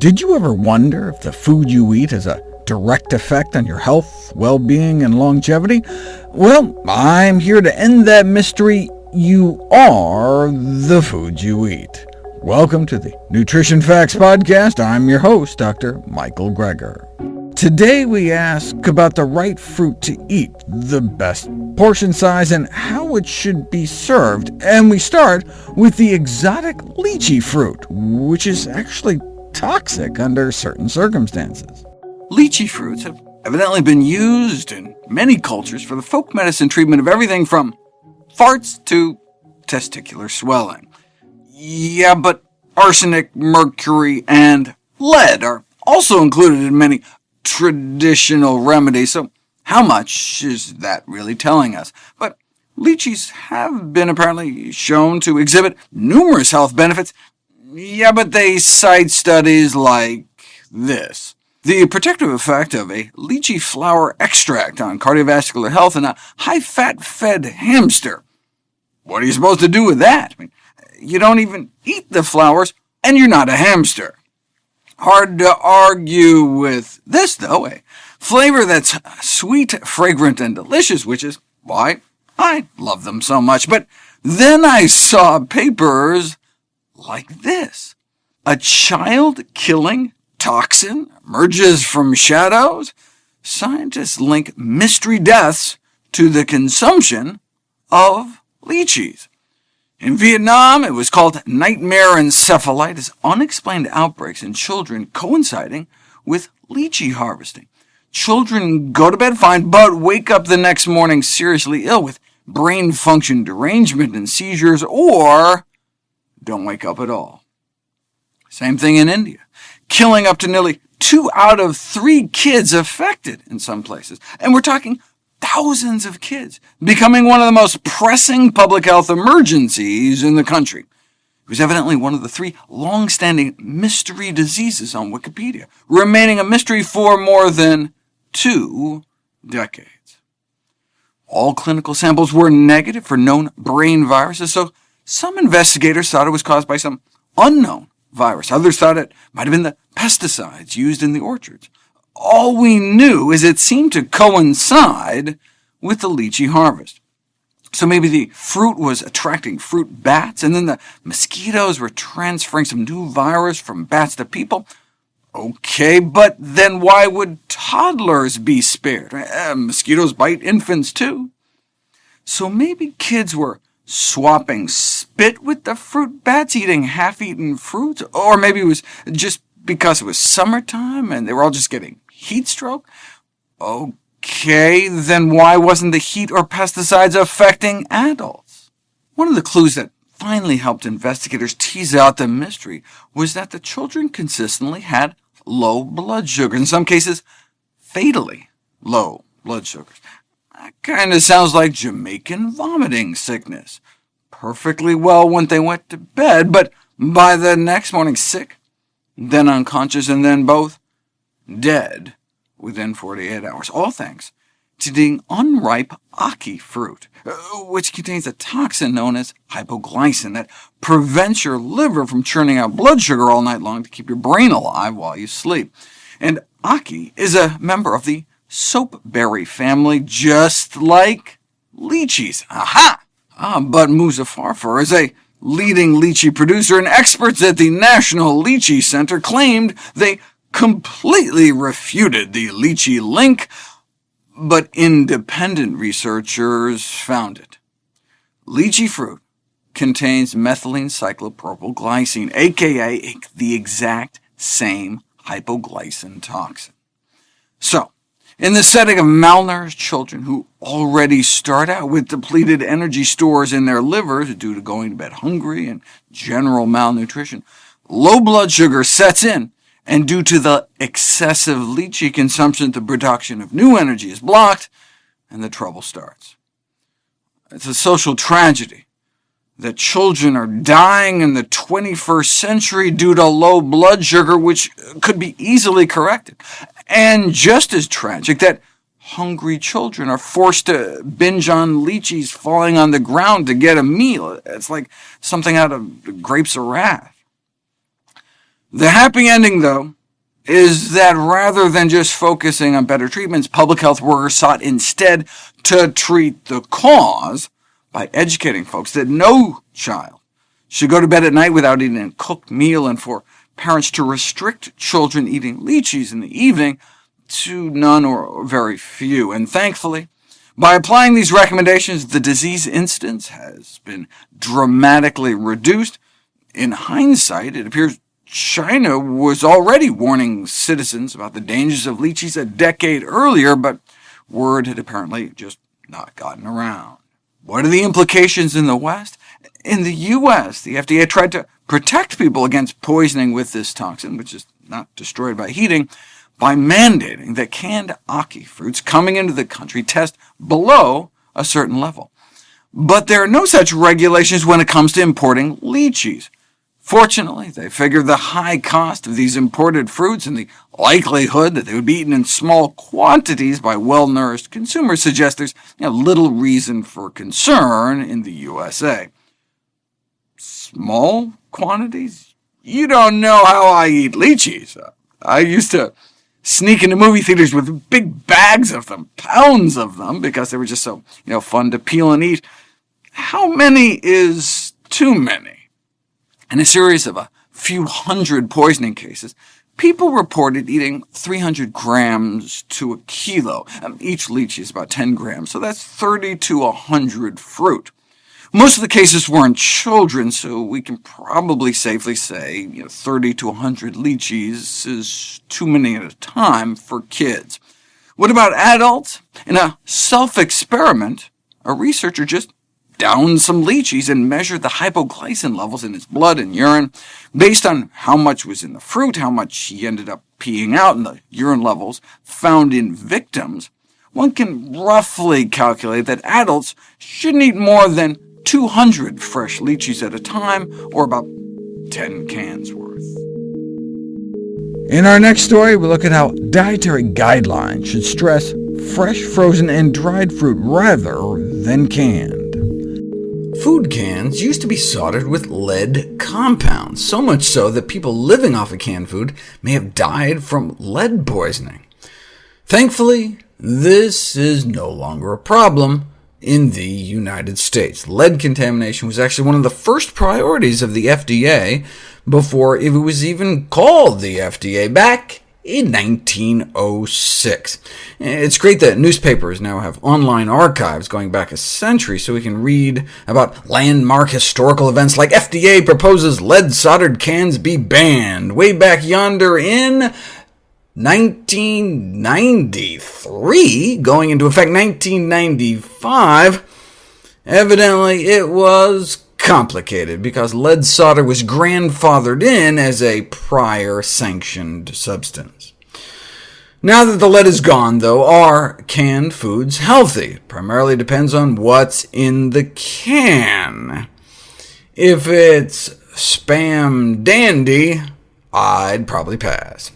Did you ever wonder if the food you eat has a direct effect on your health, well-being, and longevity? Well, I'm here to end that mystery. You are the food you eat. Welcome to the Nutrition Facts Podcast. I'm your host, Dr. Michael Greger. Today we ask about the right fruit to eat, the best portion size, and how it should be served, and we start with the exotic lychee fruit, which is actually toxic under certain circumstances. Lychee fruits have evidently been used in many cultures for the folk medicine treatment of everything from farts to testicular swelling. Yeah, but arsenic, mercury, and lead are also included in many traditional remedies, so how much is that really telling us? But lychees have been apparently shown to exhibit numerous health benefits. Yeah, but they cite studies like this. The protective effect of a lychee flower extract on cardiovascular health in a high-fat fed hamster. What are you supposed to do with that? I mean, you don't even eat the flowers, and you're not a hamster. Hard to argue with this, though, a flavor that's sweet, fragrant, and delicious, which is why I love them so much. But then I saw papers like this. A child-killing toxin emerges from shadows? Scientists link mystery deaths to the consumption of lychees. In Vietnam, it was called nightmare encephalitis, unexplained outbreaks in children coinciding with lychee harvesting. Children go to bed fine, but wake up the next morning seriously ill with brain function derangement and seizures, or don't wake up at all. Same thing in India killing up to nearly two out of three kids affected in some places. And we're talking thousands of kids, becoming one of the most pressing public health emergencies in the country. It was evidently one of the three long-standing mystery diseases on Wikipedia, remaining a mystery for more than two decades. All clinical samples were negative for known brain viruses, so some investigators thought it was caused by some unknown virus. Others thought it might have been the pesticides used in the orchards. All we knew is it seemed to coincide with the lychee harvest. So maybe the fruit was attracting fruit bats, and then the mosquitoes were transferring some new virus from bats to people? OK, but then why would toddlers be spared? Uh, mosquitoes bite infants too. So maybe kids were swapping spit with the fruit bats, eating half-eaten fruit, or maybe it was just because it was summertime and they were all just getting heat stroke? OK, then why wasn't the heat or pesticides affecting adults? One of the clues that finally helped investigators tease out the mystery was that the children consistently had low blood sugar, in some cases fatally low blood sugars. That kind of sounds like Jamaican vomiting sickness. Perfectly well when they went to bed, but by the next morning sick, then unconscious, and then both dead within 48 hours, all thanks to the unripe ackee fruit, which contains a toxin known as hypoglycin that prevents your liver from churning out blood sugar all night long to keep your brain alive while you sleep. And ackee is a member of the soapberry family, just like lychees. Aha! Ah, but Muzaffarpur is a leading lychee producer, and experts at the National Lychee Center claimed they completely refuted the lychee link, but independent researchers found it. Lychee fruit contains methylene cyclopropylglycine, aka the exact same hypoglycin toxin. So, in the setting of malnourished children who already start out with depleted energy stores in their livers due to going to bed hungry and general malnutrition, low blood sugar sets in, and due to the excessive lychee consumption, the production of new energy is blocked, and the trouble starts. It's a social tragedy that children are dying in the 21st century due to low blood sugar, which could be easily corrected. And just as tragic that hungry children are forced to binge on lychees falling on the ground to get a meal. It's like something out of Grapes of Wrath. The happy ending, though, is that rather than just focusing on better treatments, public health workers sought instead to treat the cause by educating folks that no child should go to bed at night without eating a cooked meal, and for parents to restrict children eating lychees in the evening to none or very few. And thankfully, by applying these recommendations, the disease incidence has been dramatically reduced. In hindsight, it appears China was already warning citizens about the dangers of lychees a decade earlier, but word had apparently just not gotten around. What are the implications in the West? In the U.S., the FDA tried to protect people against poisoning with this toxin, which is not destroyed by heating, by mandating that canned ackee fruits coming into the country test below a certain level. But there are no such regulations when it comes to importing lychees. Fortunately, they figured the high cost of these imported fruits and the likelihood that they would be eaten in small quantities by well-nourished consumers suggests there's you know, little reason for concern in the USA. Small quantities? You don't know how I eat lychees. I used to sneak into movie theaters with big bags of them, pounds of them, because they were just so you know, fun to peel and eat. How many is too many? In a series of a few hundred poisoning cases, people reported eating 300 grams to a kilo. Um, each lychee is about 10 grams, so that's 30 to 100 fruit. Most of the cases were in children, so we can probably safely say you know, 30 to 100 lychees is too many at a time for kids. What about adults? In a self-experiment, a researcher just down some lychees and measured the hypoglycin levels in his blood and urine. Based on how much was in the fruit, how much he ended up peeing out, and the urine levels found in victims, one can roughly calculate that adults shouldn't eat more than 200 fresh lychees at a time, or about 10 cans worth. In our next story, we look at how dietary guidelines should stress fresh, frozen, and dried fruit rather than canned. Food cans used to be soldered with lead compounds, so much so that people living off of canned food may have died from lead poisoning. Thankfully, this is no longer a problem in the United States. Lead contamination was actually one of the first priorities of the FDA before it was even called the FDA back in 1906. It's great that newspapers now have online archives going back a century, so we can read about landmark historical events like FDA proposes lead-soldered cans be banned, way back yonder in 1993, going into effect 1995. Evidently, it was complicated, because lead solder was grandfathered in as a prior sanctioned substance. Now that the lead is gone, though, are canned foods healthy? Primarily depends on what's in the can. If it's spam dandy, I'd probably pass.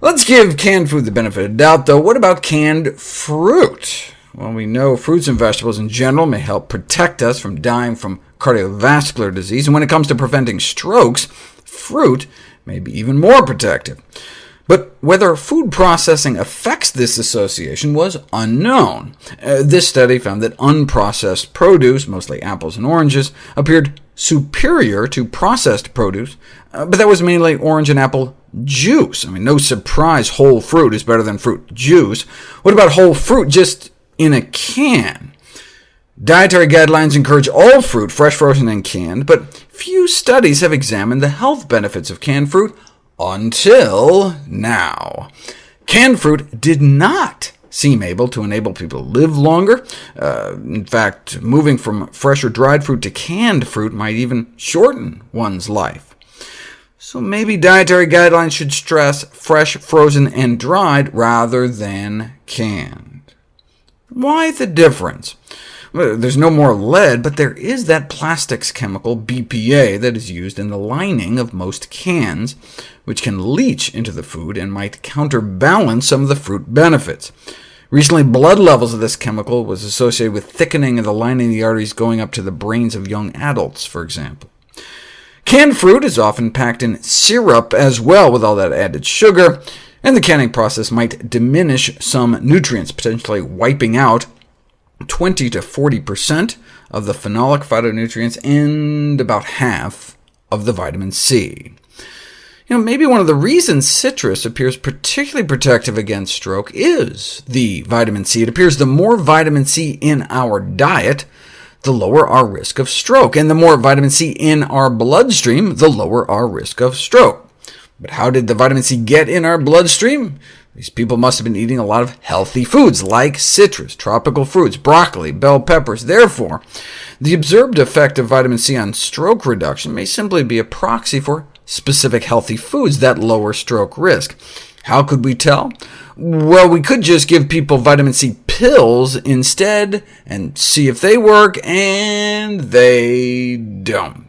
Let's give canned food the benefit of doubt, though. What about canned fruit? Well, we know fruits and vegetables in general may help protect us from dying from cardiovascular disease, and when it comes to preventing strokes, fruit may be even more protective. But whether food processing affects this association was unknown. Uh, this study found that unprocessed produce, mostly apples and oranges, appeared superior to processed produce, uh, but that was mainly orange and apple juice. I mean, no surprise whole fruit is better than fruit juice. What about whole fruit just in a can? Dietary guidelines encourage all fruit, fresh, frozen, and canned, but few studies have examined the health benefits of canned fruit until now. Canned fruit did not seem able to enable people to live longer. Uh, in fact, moving from fresh or dried fruit to canned fruit might even shorten one's life. So maybe dietary guidelines should stress fresh, frozen, and dried rather than canned. Why the difference? There's no more lead, but there is that plastics chemical, BPA, that is used in the lining of most cans, which can leach into the food and might counterbalance some of the fruit benefits. Recently, blood levels of this chemical was associated with thickening of the lining of the arteries going up to the brains of young adults, for example. Canned fruit is often packed in syrup as well, with all that added sugar, and the canning process might diminish some nutrients, potentially wiping out 20 to 40% of the phenolic phytonutrients and about half of the vitamin C. You know, maybe one of the reasons citrus appears particularly protective against stroke is the vitamin C. It appears the more vitamin C in our diet, the lower our risk of stroke, and the more vitamin C in our bloodstream, the lower our risk of stroke. But how did the vitamin C get in our bloodstream? These people must have been eating a lot of healthy foods, like citrus, tropical fruits, broccoli, bell peppers. Therefore, the observed effect of vitamin C on stroke reduction may simply be a proxy for specific healthy foods that lower stroke risk. How could we tell? Well, we could just give people vitamin C pills instead and see if they work, and they don't.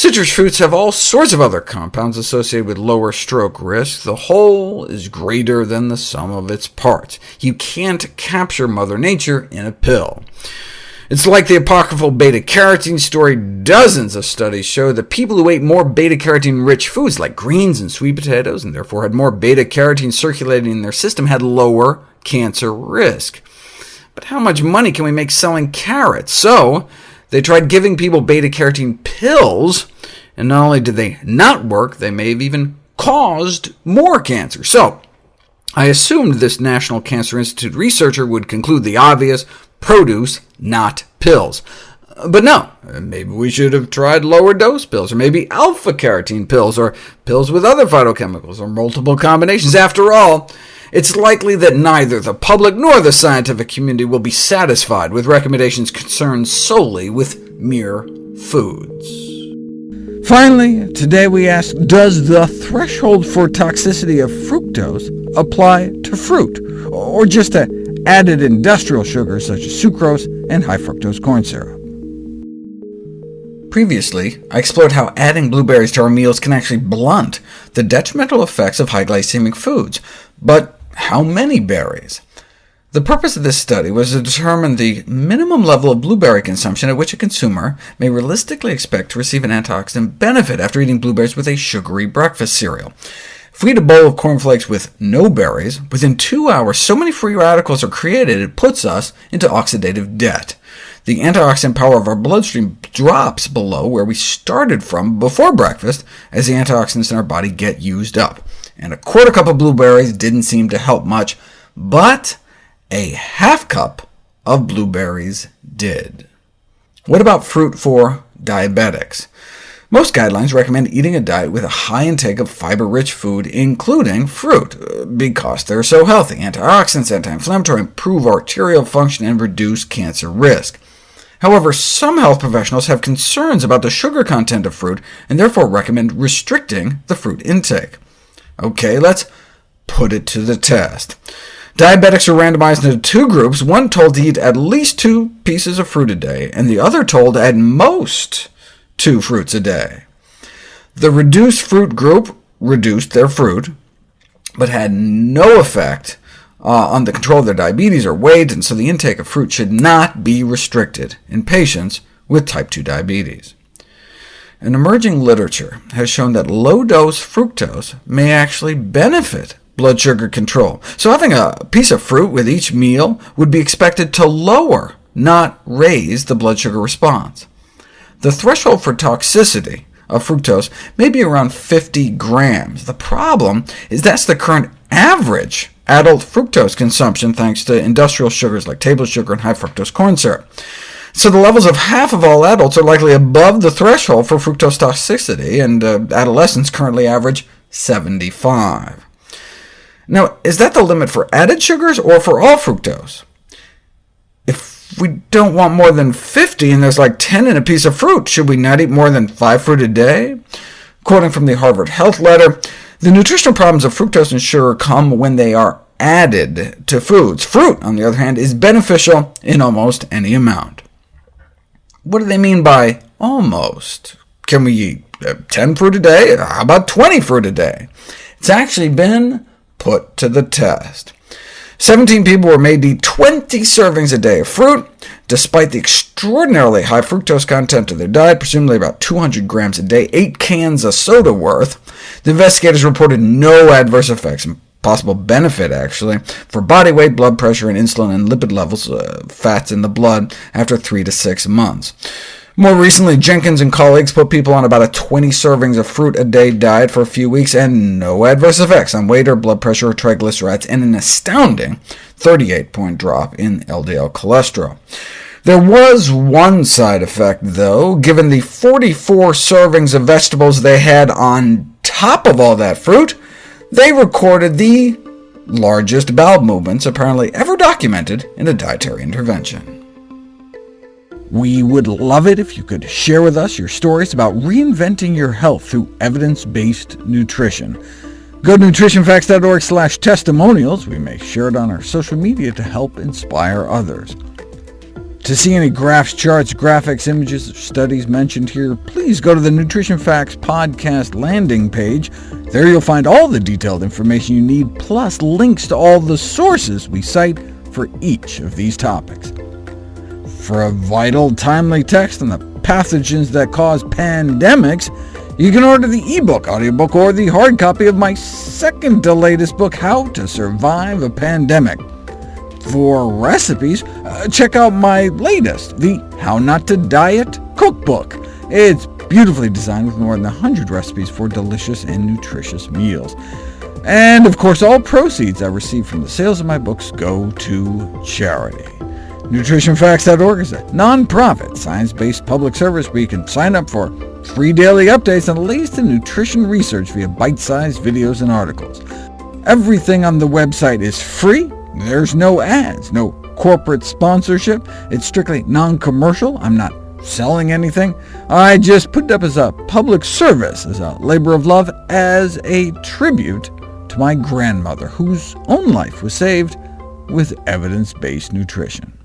Citrus fruits have all sorts of other compounds associated with lower stroke risk. The whole is greater than the sum of its parts. You can't capture Mother Nature in a pill. It's like the apocryphal beta-carotene story. Dozens of studies show that people who ate more beta-carotene-rich foods, like greens and sweet potatoes, and therefore had more beta-carotene circulating in their system, had lower cancer risk. But how much money can we make selling carrots? So they tried giving people beta-carotene pills, and not only did they not work, they may have even caused more cancer. So I assumed this National Cancer Institute researcher would conclude the obvious, produce, not pills. Uh, but no, uh, maybe we should have tried lower dose pills, or maybe alpha-carotene pills, or pills with other phytochemicals, or multiple combinations. After all, it's likely that neither the public nor the scientific community will be satisfied with recommendations concerned solely with mere foods. Finally, today we ask, does the threshold for toxicity of fructose apply to fruit, or just to added industrial sugars such as sucrose and high fructose corn syrup. Previously, I explored how adding blueberries to our meals can actually blunt the detrimental effects of high glycemic foods. But how many berries? The purpose of this study was to determine the minimum level of blueberry consumption at which a consumer may realistically expect to receive an antioxidant benefit after eating blueberries with a sugary breakfast cereal. If we eat a bowl of cornflakes with no berries, within two hours so many free radicals are created it puts us into oxidative debt. The antioxidant power of our bloodstream drops below where we started from before breakfast as the antioxidants in our body get used up. And a quarter cup of blueberries didn't seem to help much, but a half cup of blueberries did. What about fruit for diabetics? Most guidelines recommend eating a diet with a high intake of fiber-rich food, including fruit, because they're so healthy. Antioxidants, anti-inflammatory, improve arterial function, and reduce cancer risk. However, some health professionals have concerns about the sugar content of fruit, and therefore recommend restricting the fruit intake. OK, let's put it to the test. Diabetics are randomized into two groups, one told to eat at least two pieces of fruit a day, and the other told at most two fruits a day. The reduced fruit group reduced their fruit, but had no effect uh, on the control of their diabetes or weight, and so the intake of fruit should not be restricted in patients with type 2 diabetes. An emerging literature has shown that low-dose fructose may actually benefit blood sugar control, so having a piece of fruit with each meal would be expected to lower, not raise, the blood sugar response. The threshold for toxicity of fructose may be around 50 grams. The problem is that's the current average adult fructose consumption, thanks to industrial sugars like table sugar and high fructose corn syrup. So the levels of half of all adults are likely above the threshold for fructose toxicity, and uh, adolescents currently average 75. Now, is that the limit for added sugars or for all fructose? If we don't want more than 50, and there's like 10 in a piece of fruit. Should we not eat more than 5 fruit a day? Quoting from the Harvard Health Letter, the nutritional problems of fructose and sugar come when they are added to foods. Fruit, on the other hand, is beneficial in almost any amount. What do they mean by almost? Can we eat uh, 10 fruit a day? How about 20 fruit a day? It's actually been put to the test. 17 people were made to eat 20 servings a day of fruit. despite the extraordinarily high fructose content of their diet, presumably about 200 grams a day, 8 cans of soda worth, the investigators reported no adverse effects, possible benefit, actually, for body weight, blood pressure, and insulin and lipid levels, uh, fats in the blood, after 3 to 6 months. More recently, Jenkins and colleagues put people on about a 20 servings of fruit a day diet for a few weeks, and no adverse effects on weight or blood pressure or triglycerides, and an astounding 38-point drop in LDL cholesterol. There was one side effect, though. Given the 44 servings of vegetables they had on top of all that fruit, they recorded the largest bowel movements apparently ever documented in a dietary intervention. We would love it if you could share with us your stories about reinventing your health through evidence-based nutrition. Go to nutritionfacts.org slash testimonials. We may share it on our social media to help inspire others. To see any graphs, charts, graphics, images, or studies mentioned here, please go to the Nutrition Facts podcast landing page. There you'll find all the detailed information you need, plus links to all the sources we cite for each of these topics. For a vital, timely text on the pathogens that cause pandemics, you can order the ebook, audiobook, or the hard copy of my second to latest book, How to Survive a Pandemic. For recipes, uh, check out my latest, the How Not to Diet Cookbook. It's beautifully designed with more than 100 recipes for delicious and nutritious meals. And of course, all proceeds I receive from the sales of my books go to charity. NutritionFacts.org is a non-profit, science-based public service where you can sign up for free daily updates on the latest in nutrition research via bite-sized videos and articles. Everything on the website is free. There's no ads, no corporate sponsorship. It's strictly non-commercial. I'm not selling anything. I just put it up as a public service, as a labor of love, as a tribute to my grandmother, whose own life was saved with evidence-based nutrition.